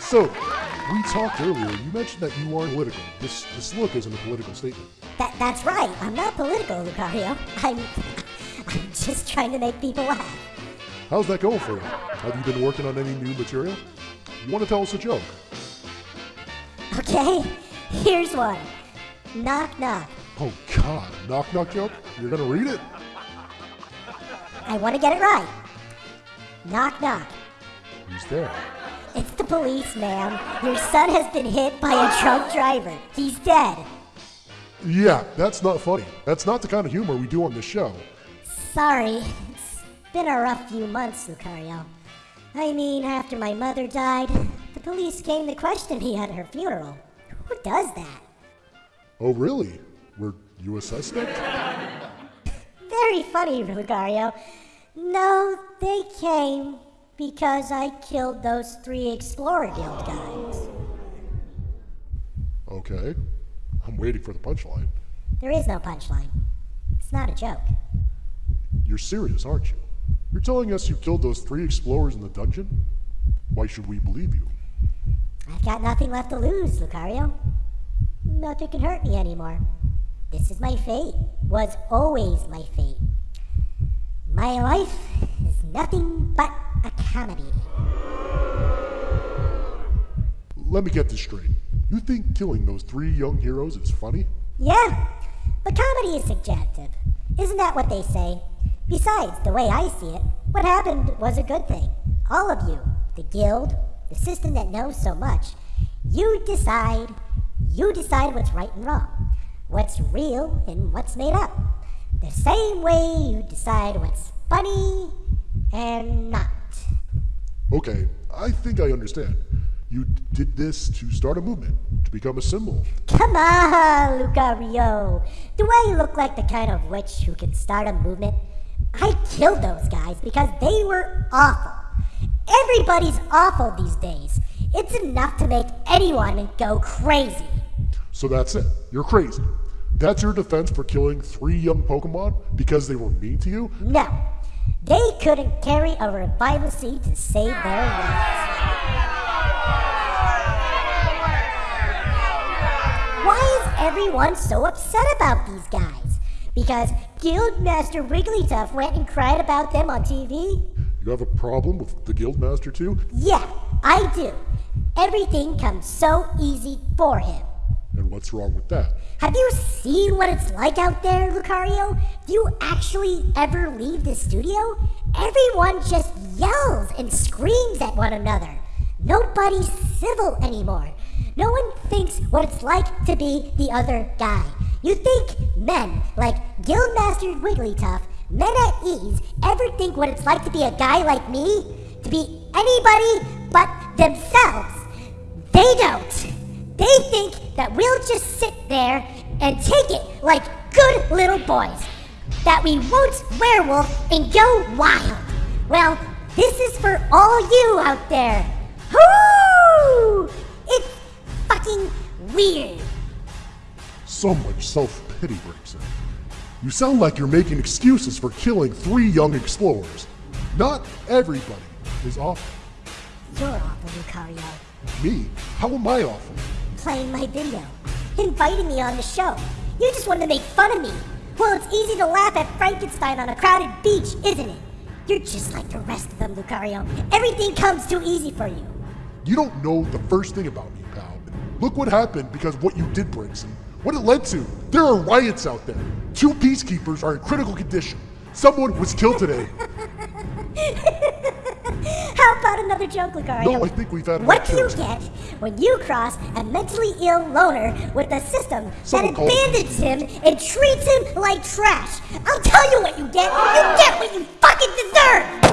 So, we talked earlier. You mentioned that you aren't political. This this look isn't a political statement. That, that's right. I'm not political, Lucario. I'm, I'm just trying to make people laugh. How's that going for you? Have you been working on any new material? You want to tell us a joke? Okay, here's one. Knock, knock. Oh God, knock knock joke? You're gonna read it? I want to get it right. Knock, knock. Who's there? It's the police, ma'am. Your son has been hit by a drunk driver. He's dead. Yeah, that's not funny. That's not the kind of humor we do on this show. Sorry. It's been a rough few months, Lucario. I mean, after my mother died, the police came to question me at her funeral. Who does that? Oh really? Were you a suspect? Very funny, Lucario. No, they came because I killed those three Explorer Guild guys. Okay. I'm waiting for the punchline. There is no punchline. It's not a joke. You're serious, aren't you? You're telling us you killed those three explorers in the dungeon? Why should we believe you? I've got nothing left to lose, Lucario. Nothing can hurt me anymore. This is my fate. Was always my fate. My life is nothing but a comedy. Let me get this straight. You think killing those three young heroes is funny? Yeah, but comedy is subjective. Isn't that what they say? Besides, the way I see it, what happened was a good thing. All of you, the guild, the system that knows so much, you decide, you decide what's right and wrong, what's real and what's made up. The same way you decide what's funny and not. Okay, I think I understand. You did this to start a movement, to become a symbol. Come on, Lucario. Do I look like the kind of witch who can start a movement? I killed those guys because they were awful. Everybody's awful these days. It's enough to make anyone go crazy. So that's it. You're crazy. That's your defense for killing three young Pokemon because they were mean to you? No, they couldn't carry a revival seed to save their lives. Why is everyone so upset about these guys? Because Guildmaster Wigglytuff went and cried about them on TV? You have a problem with the Guildmaster too? Yeah, I do. Everything comes so easy for him. And what's wrong with that? Have you seen what it's like out there, Lucario? Do you actually ever leave the studio? Everyone just yells and screams at one another. Nobody's civil anymore. No one thinks what it's like to be the other guy. You think men like Guildmaster Wigglytuff, men at ease, ever think what it's like to be a guy like me? To be anybody but themselves? They don't. They think that we'll just sit there and take it like good little boys. That we won't werewolf and go wild. Well, this is for all you out there. Whoo! It's fucking weird. So much self pity breaks in. You sound like you're making excuses for killing three young explorers. Not everybody is awful. You're awful, Lucario. Me? How am I awful? Playing my video, inviting me on the show. You just wanted to make fun of me. Well, it's easy to laugh at Frankenstein on a crowded beach, isn't it? You're just like the rest of them, Lucario. Everything comes too easy for you. You don't know the first thing about me, pal. Look what happened because of what you did, Brigson. What it led to. There are riots out there. Two peacekeepers are in critical condition. Someone was killed today. How about another joke, Lucario? No, I think we've had What do you get when you cross a mentally ill loner with a system Someone that abandons him and treats him like trash? I'll tell you what you get. You get what you fucking deserve!